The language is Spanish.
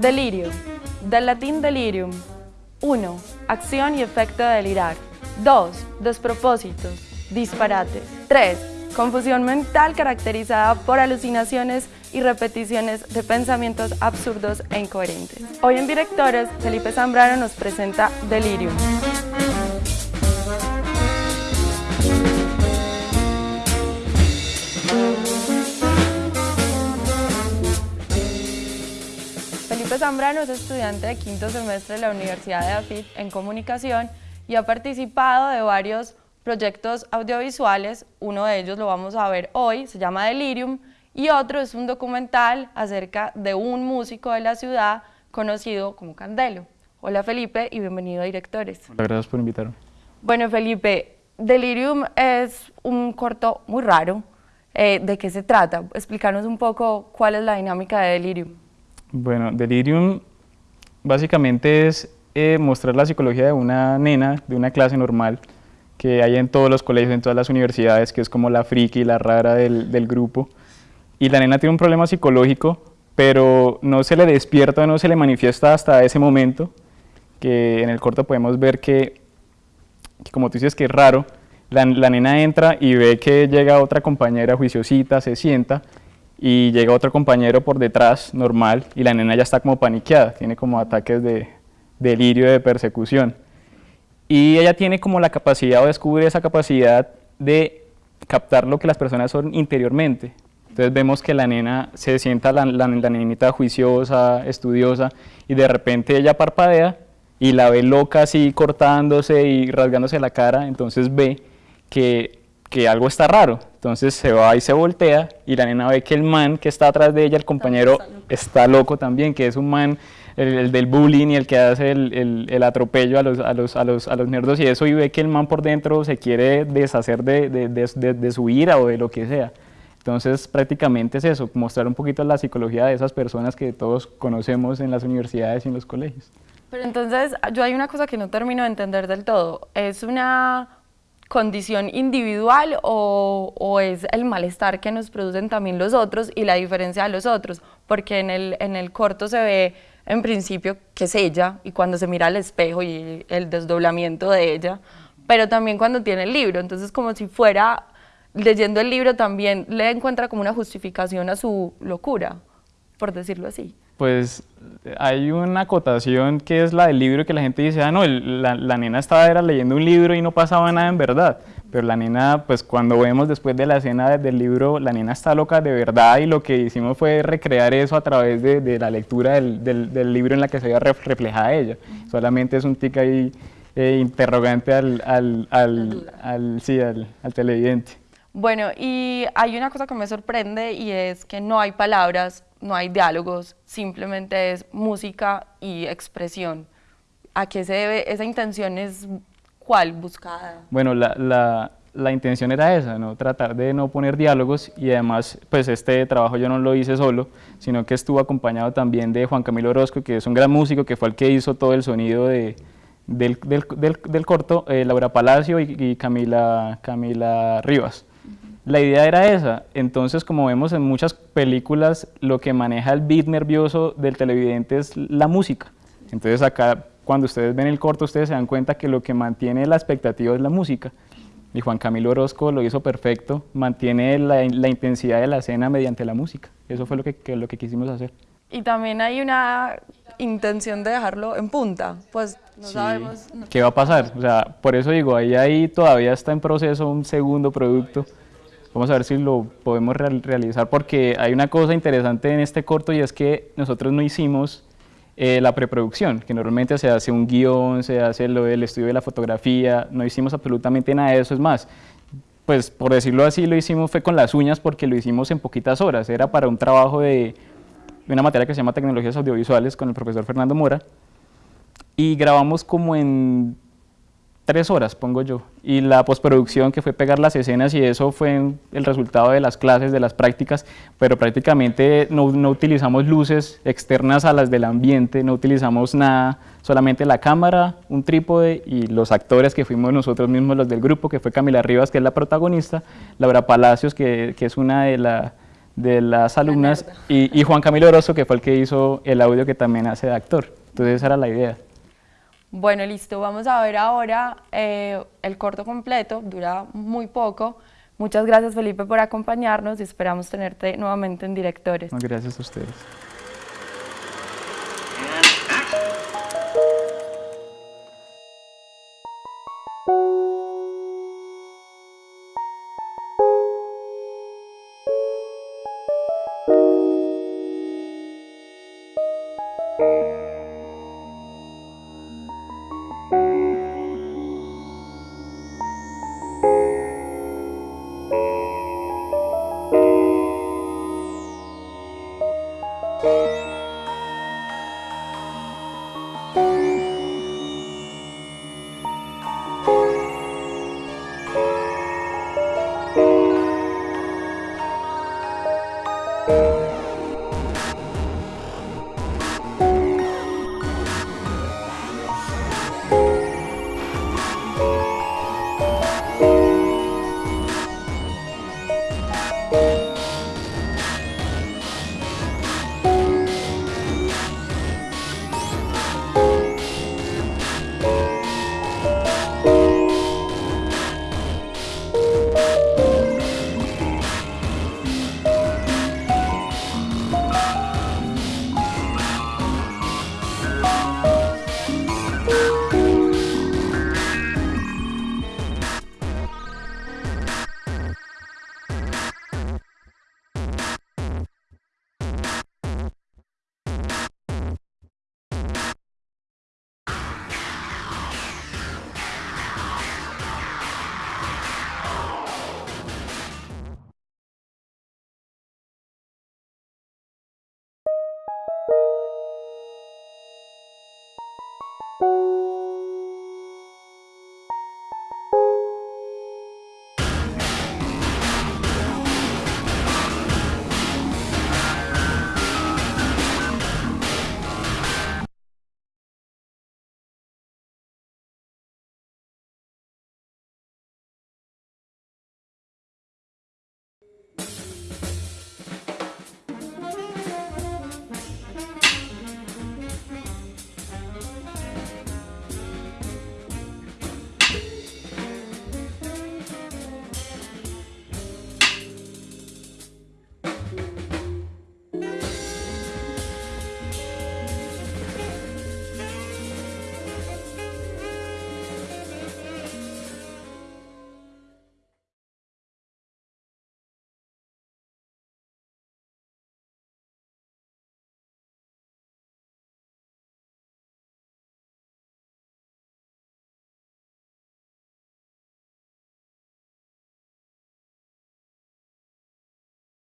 Delirio. Del latín delirium. 1. Acción y efecto de delirar. 2. Despropósitos, disparates. 3. Confusión mental caracterizada por alucinaciones y repeticiones de pensamientos absurdos e incoherentes. Hoy en Directores, Felipe Zambrano nos presenta Delirium. Zambrano es estudiante de quinto semestre de la Universidad de AFIT en Comunicación y ha participado de varios proyectos audiovisuales, uno de ellos lo vamos a ver hoy, se llama Delirium, y otro es un documental acerca de un músico de la ciudad conocido como Candelo. Hola Felipe y bienvenido a Directores. Hola, gracias por invitarme. Bueno Felipe, Delirium es un corto muy raro. Eh, ¿De qué se trata? Explícanos un poco cuál es la dinámica de Delirium. Bueno, Delirium básicamente es eh, mostrar la psicología de una nena de una clase normal que hay en todos los colegios, en todas las universidades, que es como la friki, la rara del, grupo. Y la nena tiene un problema psicológico, pero no se le despierta, no se le manifiesta hasta ese momento, que en el corto podemos ver que, como tú dices que es raro, la, nena entra y ve que llega otra compañera juiciosita, se sienta, y llega otro compañero por detrás, normal, y la nena ya está como paniqueada, tiene como ataques de delirio, de persecución y ella tiene como la capacidad o descubre esa capacidad de captar lo que las personas son interiormente. Entonces vemos que la nena se sienta, la, la, la nenita juiciosa, estudiosa, y de repente ella parpadea y la ve loca así cortándose y rasgándose la cara, entonces ve que, que algo está raro. Entonces se va y se voltea y la nena ve que el man que está atrás de ella, el compañero, está loco también, que es un man el, el, del bullying y el que hace el, el, el atropello a los, a, los, a, los, a los nerdos y eso y ve que el man por dentro se quiere deshacer de, de, de, de, su ira o de lo que sea. Entonces prácticamente es eso, mostrar un poquito la psicología de esas personas que todos conocemos en las universidades y en los colegios. Pero entonces yo hay una cosa que no termino de entender del todo, ¿es una condición individual o, o, es el malestar que nos producen también los otros y la diferencia de los otros, porque en el, en el corto se ve en principio que es ella y cuando se mira al espejo y el desdoblamiento de ella, pero también cuando tiene el libro, entonces como si fuera leyendo el libro también le encuentra como una justificación a su locura, por decirlo así. Pues hay una acotación que es la del libro que la gente dice, ah no, el, la, la, nena estaba era leyendo un libro y no pasaba nada en verdad, pero la nena, pues cuando vemos después de la escena del libro, la nena está loca de verdad y lo que hicimos fue recrear eso a través de, de la lectura del, del, del, libro en la que se veía reflejada ella. Solamente es un tic ahí eh, interrogante al, al, al, al, sí, al, al televidente. Bueno, y hay una cosa que me sorprende y es que no hay palabras, no hay diálogos, simplemente es música y expresión. ¿A qué se debe? ¿Esa intención es cuál buscada? Bueno, la, intención era esa, ¿no? tratar de no poner diálogos y además pues este trabajo yo no lo hice solo, sino que estuvo acompañado también de Juan Camilo Orozco, que es un gran músico, que fue el que hizo todo el sonido de, del, del, del, del, corto, eh, Laura Palacio y, y Camila, Camila Rivas. La idea era esa, entonces como vemos en muchas películas, lo que maneja el beat nervioso del televidente es la música. Entonces acá, cuando ustedes ven el corto, ustedes se dan cuenta que lo que mantiene la expectativa es la música. Y Juan Camilo Orozco lo hizo perfecto, mantiene la, la intensidad de la escena mediante la música. Eso fue lo que, que, lo que quisimos hacer. Y también hay una intención de dejarlo en punta, pues no sí. sabemos... ¿Qué va a pasar? O sea, por eso digo, ahí, ahí todavía está en proceso un segundo producto. Vamos a ver si lo podemos realizar porque hay una cosa interesante en este corto y es que nosotros no hicimos eh, la preproducción, que normalmente se hace un guion, se hace lo del estudio de la fotografía, no hicimos absolutamente nada de eso, es más, pues por decirlo así lo hicimos fue con las uñas porque lo hicimos en poquitas horas, era para un trabajo de una materia que se llama tecnologías audiovisuales con el profesor Fernando Mora. Y grabamos como en tres horas, pongo yo. Y la postproducción, que fue pegar las escenas, y eso fue el resultado de las clases, de las prácticas, pero prácticamente no, no, utilizamos luces externas a las del ambiente, no utilizamos nada, solamente la cámara, un trípode y los actores que fuimos nosotros mismos, los del grupo, que fue Camila Rivas, que es la protagonista, Laura Palacios, que, que es una de, la, de las alumnas y, y, Juan Camilo Orozo, que fue el que hizo el audio que también hace de actor. Entonces esa era la idea. Bueno, listo, vamos a ver ahora eh, el corto completo, dura muy poco. Muchas gracias Felipe por acompañarnos y esperamos tenerte nuevamente en Directores. gracias a ustedes. You.